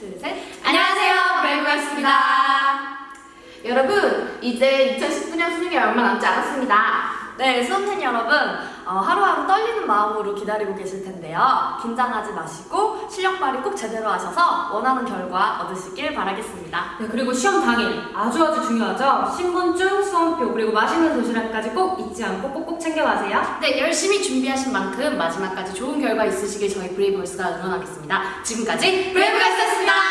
둘, 셋. 안녕하세요, 브레이브걸스입니다. 여러분, 이제 2019년 수능이 얼마 남지 않았습니다. 네, 수험생 여러분, 어, 하루하루 떨리는 마음으로 기다리고 계실 텐데요. 긴장하지 마시고 실력 발휘 꼭 제대로 하셔서 원하는 결과 얻으시길 바라겠습니다. 네, 그리고 시험 당일 아주 아주 중요하죠. 신분증, 수험표, 그리고 맛있는 도시락까지 꼭 잊지 않고 꼭꼭 챙겨가세요. 네, 열심히 준비하신 만큼 마지막까지 좋은 결과 있으시길 저희 브레이브걸스가 응원하겠습니다. 지금까지 브레이브걸스였습니다.